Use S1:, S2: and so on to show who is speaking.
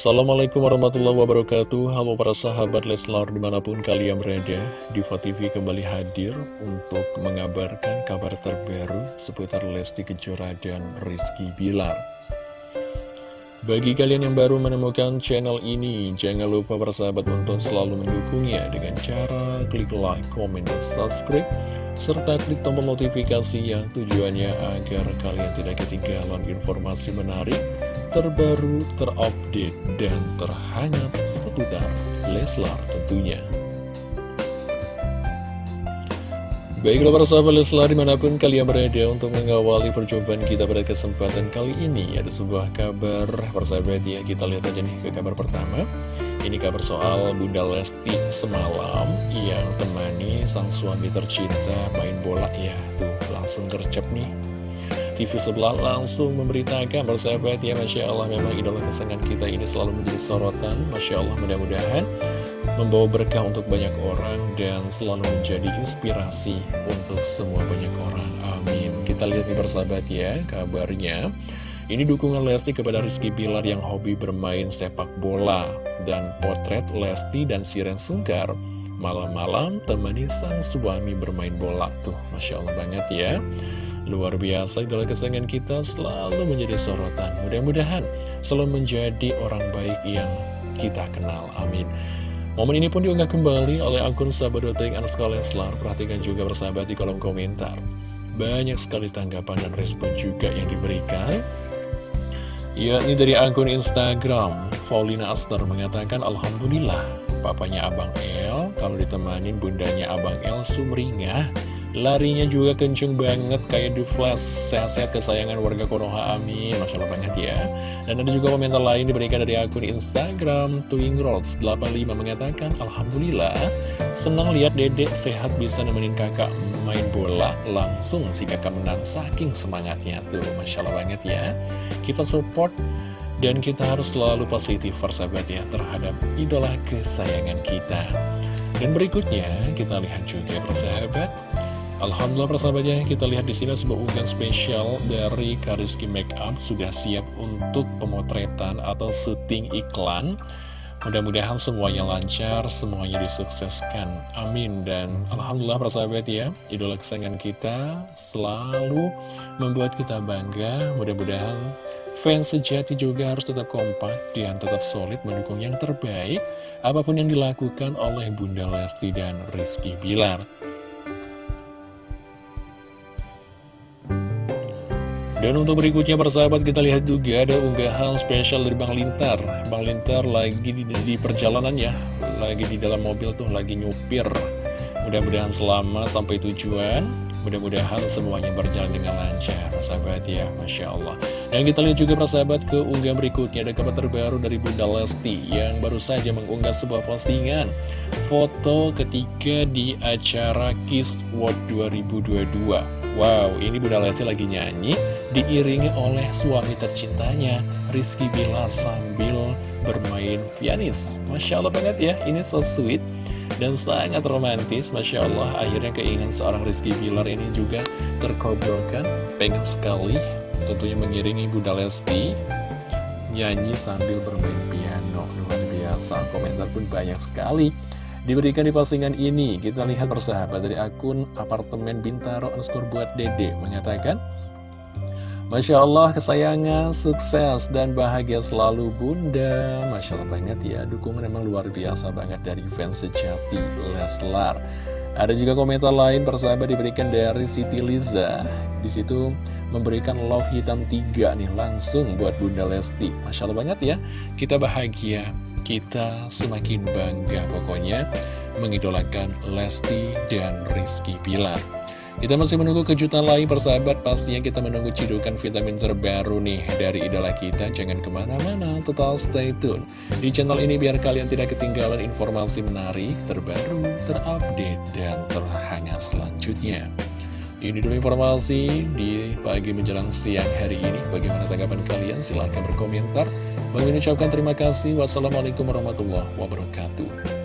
S1: Assalamualaikum warahmatullahi wabarakatuh. Halo para sahabat Leslar di mana pun kalian berada Diva TV kembali hadir untuk mengabarkan kabar terbaru seputar Lesti Kejora dan Rizky Bilar. Bagi kalian yang baru menemukan channel ini Jangan lupa para sahabat untuk selalu mendukungnya Dengan cara klik like, komen, dan subscribe Serta klik tombol notifikasi yang tujuannya agar kalian tidak ketinggalan informasi menarik terbaru, terupdate, dan terhangat seputar Leslar tentunya. Baiklah para sahabat Leslar di mana pun kalian berada untuk mengawali perjumpaan kita pada kesempatan kali ini Ada sebuah kabar persahabat ya kita lihat aja nih ke kabar pertama Ini kabar soal Bunda Lesti semalam yang temani sang suami tercinta main bola ya Tuh langsung gercep nih TV sebelah langsung memberitakan persahabat ya Masya Allah memang idola kesenangan kita ini selalu menjadi sorotan. Masya Allah mudah-mudahan membawa berkah untuk banyak orang dan selalu menjadi inspirasi untuk semua banyak orang. Amin. Kita lihat nih persahabat ya kabarnya. Ini dukungan Lesti kepada Rizky Bilar yang hobi bermain sepak bola dan potret Lesti dan Siren Sungkar. Malam-malam temani sang suami bermain bola. Tuh Masya Allah banget ya Luar biasa idola kesayangan kita selalu menjadi sorotan. Mudah-mudahan selalu menjadi orang baik yang kita kenal. Amin. Momen ini pun diunggah kembali oleh akun sahabat.ting Anaska Leslar Perhatikan juga bersahabat di kolom komentar. Banyak sekali tanggapan dan respon juga yang diberikan. Yakni dari akun Instagram Paulina Aster mengatakan Alhamdulillah papanya Abang El kalau ditemanin bundanya Abang El sumringah Larinya juga kenceng banget kayak di flash Sehat-sehat kesayangan warga Konoha Amin. Masya Allah banget ya. Dan ada juga komentar lain diberikan dari akun Instagram Twingrolls85 mengatakan Alhamdulillah Senang lihat dedek sehat bisa nemenin kakak main bola Langsung si kakak menang saking semangatnya. Tuh Masya Allah banget ya. Kita support dan kita harus selalu positif persahabat ya Terhadap idola kesayangan kita. Dan berikutnya kita lihat juga persahabat Alhamdulillah persahabatnya kita lihat di sini sebuah unggahan spesial dari Kariski Makeup sudah siap untuk pemotretan atau syuting iklan. Mudah-mudahan semuanya lancar, semuanya disukseskan. Amin. Dan Alhamdulillah persahabat ya, idola kesayangan kita selalu membuat kita bangga. Mudah-mudahan fans sejati juga harus tetap kompak dan tetap solid mendukung yang terbaik. Apa pun yang dilakukan oleh Bunda Lesti dan Rizky Bilar. Dan untuk berikutnya persahabat kita lihat juga ada unggahan spesial dari Bang Lintar. Bang Lintar lagi di, di perjalanan ya Lagi di dalam mobil tuh lagi nyupir. Mudah-mudahan selamat sampai tujuan. Mudah-mudahan semuanya berjalan dengan lancar Persahabat ya. Masya Allah. Dan kita lihat juga persahabat ke unggahan berikutnya. Ada kabar terbaru dari Bunda Lesti Yang baru saja mengunggah sebuah postingan. Foto ketika di acara Kiss World 2022 Wow, ini Bunda Lesti lagi nyanyi diiringi oleh suami tercintanya Rizky Bilar sambil bermain pianis. Masya Allah banget ya, ini so sweet dan sangat romantis. Masya Allah akhirnya keinginan seorang Rizky Bilar ini juga terkabulkan pengen sekali tentunya mengiringi Bunda Lesti nyanyi sambil bermain piano. Luar biasa komentar pun banyak sekali diberikan di postingan ini kita lihat persahabat dari akun apartemen Bintaro underscore buat dede mengatakan Masya Allah kesayangan, sukses, dan bahagia selalu bunda. Masya Allah banget ya, dukungan memang luar biasa banget dari fans sejati Leslar. Ada juga komentar lain persahabat diberikan dari Siti Liza. Di situ memberikan love hitam tiga nih langsung buat bunda Lesti. Masya Allah banget ya, kita bahagia kita semakin bangga pokoknya mengidolakan Lesti dan Rizky Pilar kita masih menunggu kejutan lain persahabat. Pastinya kita menunggu cidukan vitamin terbaru nih Dari idola kita. Jangan ke mana-mana Tetap stay tune Di channel ini biar kalian tidak ketinggalan informasi menarik Terbaru, terupdate, dan terhangat selanjutnya. Ini dulu informasi di pagi menjelang siang hari ini. Bagaimana tanggapan kalian? Silahkan berkomentar Bagi ucapkan terima kasih. Wassalamualaikum warahmatullahi wabarakatuh